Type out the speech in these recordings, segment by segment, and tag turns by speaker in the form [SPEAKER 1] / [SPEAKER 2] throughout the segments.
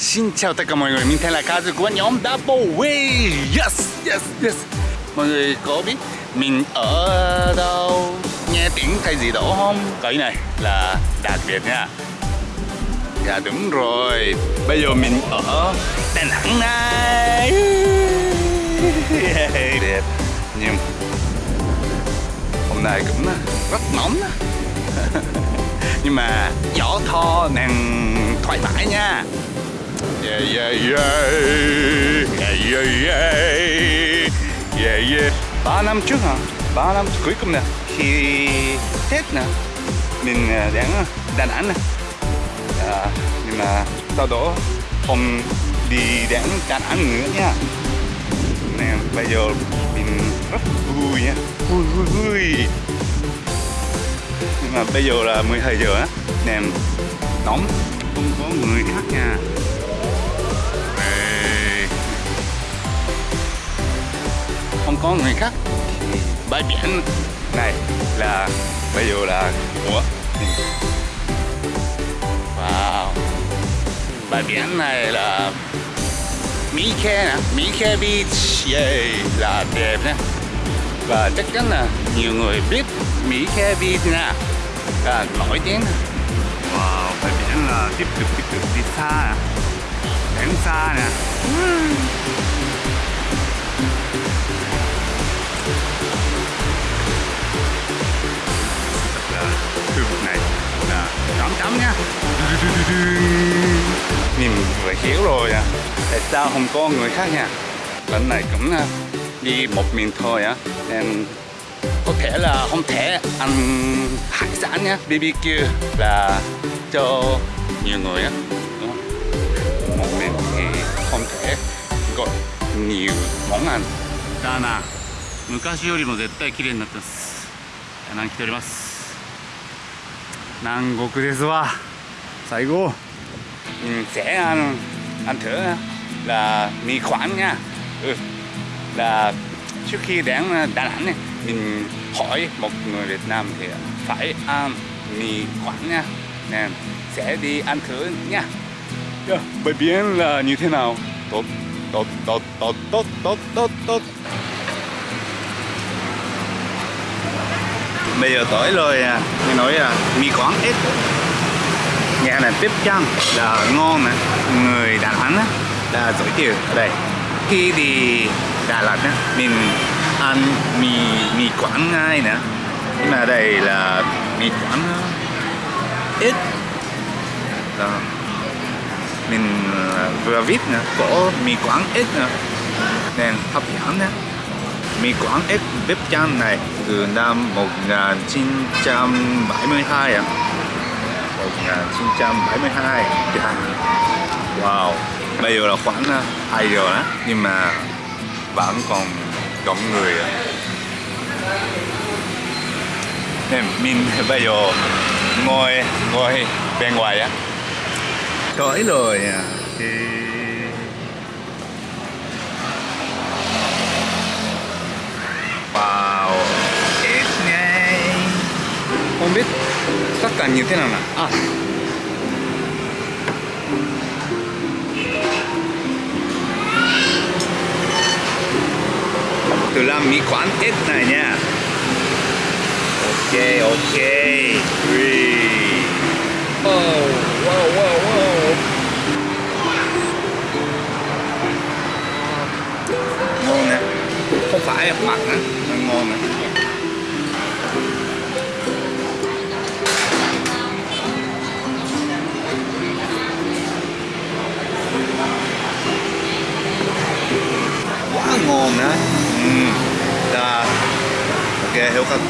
[SPEAKER 1] Xin chào tất cả mọi người, mình tên là Kazu của nhóm Double Way. Yes, yes, yes. Mọi người có biết mình ở đâu? Nghe tiếng thay gì đó không? Cái này là đặc biệt nha. Dạ đúng rồi, bây giờ mình ở Đà Nẵng này. Đẹp. Nhưng hôm nay cũng rất nóng Nhưng mà gió to nên thoải mái nha. Yeah, yeah, yeah. Yeah, yeah, yeah. Yeah, yeah. 3 năm trước hả? 3 năm cuối cùng nè Khi Tết nè Mình à, đến à, Đà Nẵng nè à, Nhưng mà sau đó không đi đến Đà Nẵng nữa nha Nè bây giờ mình rất vui nha Vui vui vui Nhưng mà bây giờ là 12 giờ á Nè nóng không có người khác nha không có người khác. Bãi biển. Này là bây giờ là của mình wow. Bãi biển này là Mỹ Khe nè Mỹ Khe Beach. Yeah, là đẹp nè và chắc chắn là nhiều người biết Mỹ Khe Beach nè là nổi tiếng. Wow bãi biển là tiếp tục tiếp tục đi xa nè. Đến xa nè nhìn phải hiểu rồi à tại sao không có người khác nha lần này cũng đi một mình thôi á nên có thể là không thể ăn hải sản nhá BBQ là cho nhiều người á một mình thì không thể gọi nhiều món ăn
[SPEAKER 2] だな昔よりも絶対綺麗になってます南来ております南国ですわ 最後
[SPEAKER 1] mình ừ, sẽ ăn ăn thử là mì Quảng nha. Ừ. là trước khi đến uh, Đà Nẵng này, mình hỏi một người Việt Nam thì phải ăn mì Quảng nha. Nên sẽ đi ăn thử nha. Yeah, bãi biển là như thế nào? Tốt tốt tốt tốt tốt tốt tốt tốt. Bây giờ tới rồi à, nghe nói là mì quán ít nhà là tiếp chân là ngon nè người Đà Nẵng á, là giới thiệu ở đây. Khi đi Đà Lạt á, mình ăn mì mì quảng ngay nè. Nhưng mà đây là mì quảng ờ, ít. Đó. mình ờ, vừa viết nè, có mì quảng ít nè. Nên hấp dẫn nè. Mì quảng ít, bếp chan này từ năm 1972 à 1972. Wow Bây giờ là khoảng à, 2 giờ đó, Nhưng mà vẫn còn đông người à. Nên mình bây giờ ngồi ngồi bên ngoài á Tới rồi à, thì Wow Ít ngay Không biết cả như thế nào nè à. từ làm mỹ quán ít này nha. Ok ok. Three. oh wow wow wow. Ngon nè. Không phải mặt nữa ngon nè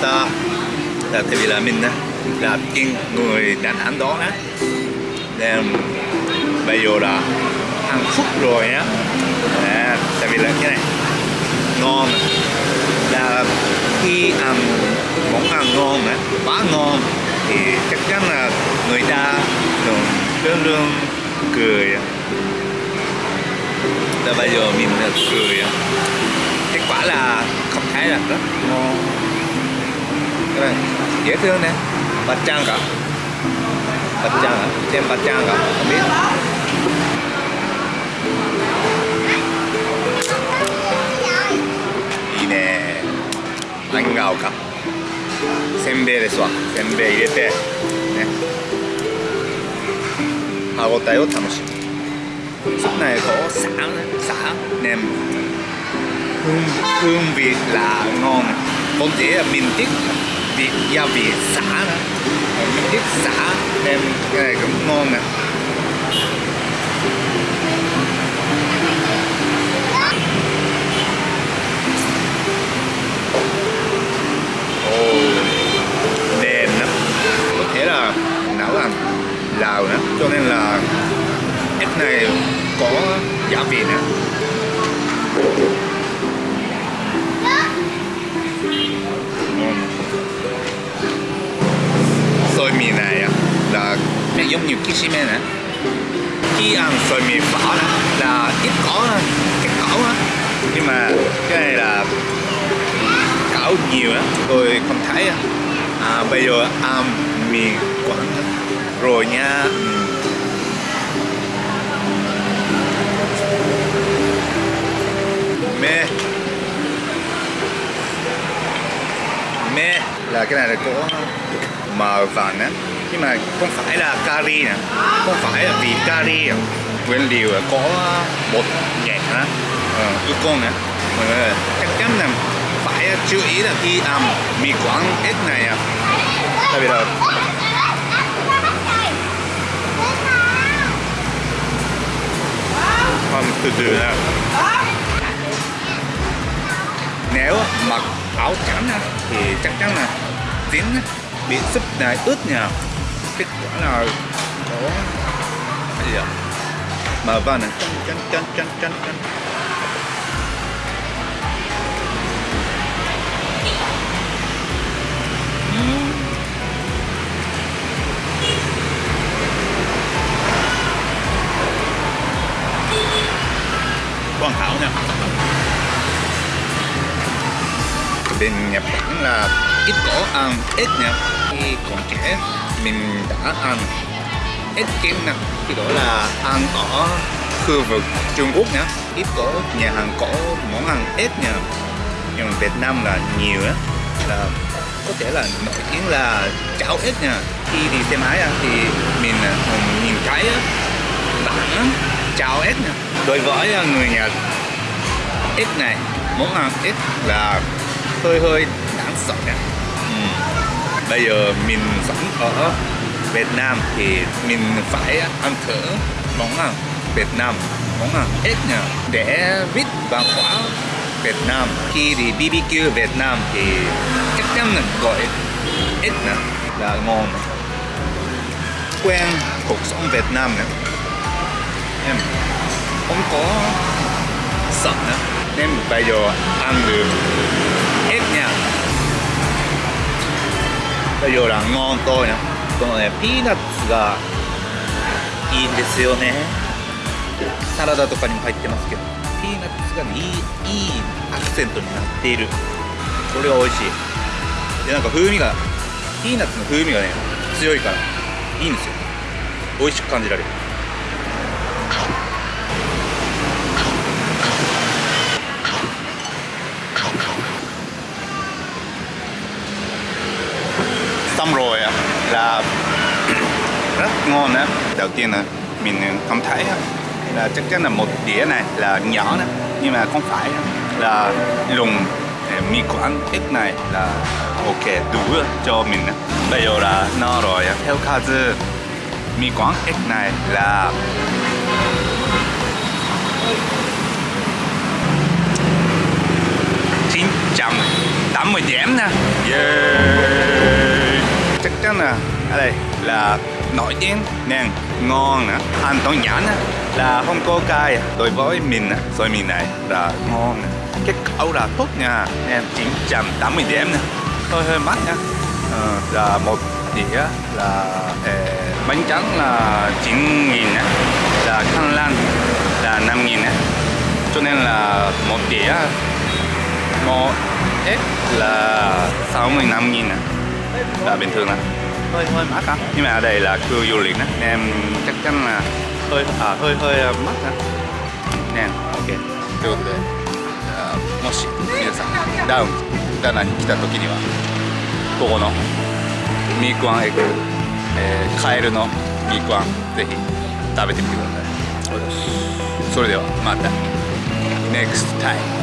[SPEAKER 1] ta. Là tại vì là mình á là chuyên người Đà Nẵng đó á. Nên bây giờ là ăn phút rồi á. À, tại vì là cái này ngon. Là khi ăn món ăn ngon á quá ngon thì chắc chắn là người ta thường luôn luôn cười là bây giờ mình cười kết quả là không thấy là rất ngon các bạn dễ thương nè. Bạch trang cả bạch trang à? bạch trang cả không biết. Đi nè. Anh gào cả. Xem bê đấy xóa xem bê đi tê nè. Hà gọt tay ốt thầm súp này có sáng xả nem hương hương vị là ngon. Con dễ là mình thích vị gia vị xả đó mình thích xả đem cái này cũng ngon nè. Ồ, ăn cỏ đó là ít cỏ cái cỏ á. Nhưng mà cái này là cỏ nhiều á tôi không thấy á. À, bây giờ à, ăn mì quảng rồi nha. Mê. Mê là cái này là có màu vàng á. Nhưng mà không phải là curry nè không phải là vị curry nguyên liệu có bột nhạt á ờ, ư con nè. Mọi người chắc chắn là phải chú ý là khi ăn mì quảng ếch này à. Tại vì là ăn từ từ nè nếu mặc áo trắng thì chắc chắn là á, bị súp này ướt nha kết quả là có gì ạ mở van này. Chân chân chân chân chân. Chân hoàn hảo nha bên Nhật Bản là ít có ăn, ít nha. Khi còn trẻ, mình đã ăn ếch kiến nè thì đó là ăn ở khu vực Trung Quốc nhá. Ít có nhà hàng có món ăn ếch nha. Nhưng mà Việt Nam là nhiều á là có thể là nổi tiếng là cháo ếch nha. Khi đi xe máy thì mình à, nhìn thấy á, cháo ếch nha. Đối với à, người Nhật ếch này món ăn ếch là hơi hơi đáng sợ nha. Ừ. bây giờ mình sống ở Việt Nam thì mình phải ăn thử món ăn Việt Nam, món ăn hết nha để biết văn hóa Việt Nam. Khi đi BBQ Việt Nam thì chắc chắn là gọi ít nè, là ngon. Quen cuộc sống Việt Nam nè. Em, không có sợ nữa nên bây giờ ăn được ếch nha. Bây giờ là ngon tôi nè. このねピーナッツがいいんですよね。サラダとかにも入ってますけどピーナッツがねいいいいアクセントになっている。これが美味しい。でなんか風味がピーナッツの風味がね強いからいいんですよ。美味しく感じられる。Xong rồi á, là rất ngon đó đầu tiên là mình không thấy là chắc chắn là một đĩa này là nhỏ đó, nhưng mà không phải là lùng à, mì quảng ít này là ok, đủ cho mình á. bây giờ là no rồi theo kazu mì quảng ít này là chín trăm tám mươi điểm nè yeah chắc chắn là ở đây là nổi tiếng nên ngon nữa ăn tỏi nhãn á, là không có cay. Đối với mình á, mình này là ngon nè. cái cậu là tốt nha. Nên 980 điểm nè. Hơi hơi mắc nha. Ờ, là một đĩa là eh, bánh trắng là 9 nghìn á, là khăn lan là 5 nghìn á. cho nên là một đĩa một ít là 65 nghìn á là bình thường là hơi hơi mắc á nhưng mà ở đây là khu du lịch á nên em chắc chắn là hơi à, hơi hơi mắc á nè ok được rồi à, もし皆さんダウンダナに来た時にはここのミークワンエッグ、えーカエルのミークワンぜひ食べてみてくださいそれではまた NEXT time